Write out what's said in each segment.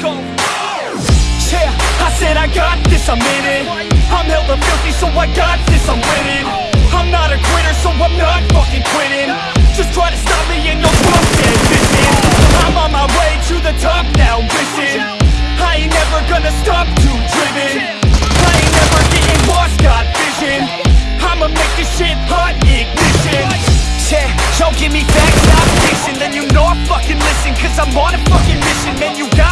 go. Yeah, I said I got this, I'm in it. I'm hella filthy, so I got this, I'm winning. I'm not a quitter, so I'm not fucking quitting. Just try to stop me and you'll drop dead missing. I'm on my way to the top now, listen. I ain't never gonna stop, too driven. I ain't never getting lost, got vision. I'ma make this shit hot, ignition. Yeah, don't give me facts, not fiction Then you know I fucking listen Cause I'm on a fucking mission Man, you got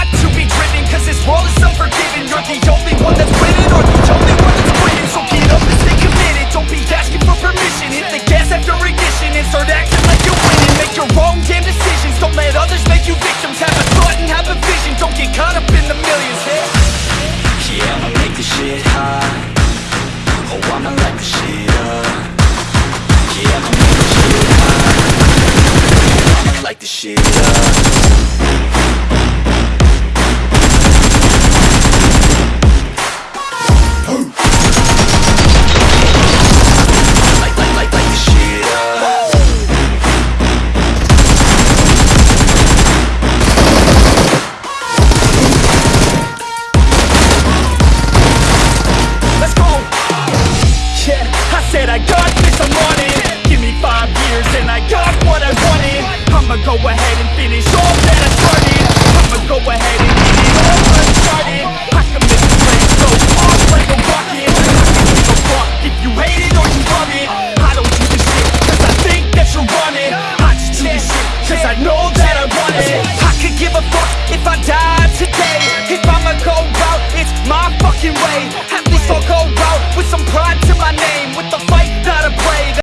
unforgiving You're the only one that's winning. Or the only one that's quitting So get up and stay committed. Don't be asking for permission. Hit the gas after ignition. And start acting like you're winning. Make your own damn decisions. Don't let others make you victims. Have a thought and have a vision. Don't get caught up in the millions. Yeah. Yeah, I'ma make this shit hot. Oh, I'ma light this shit up. Yeah, I'ma make this shit hot. I'ma light this shit up I could give a fuck if I die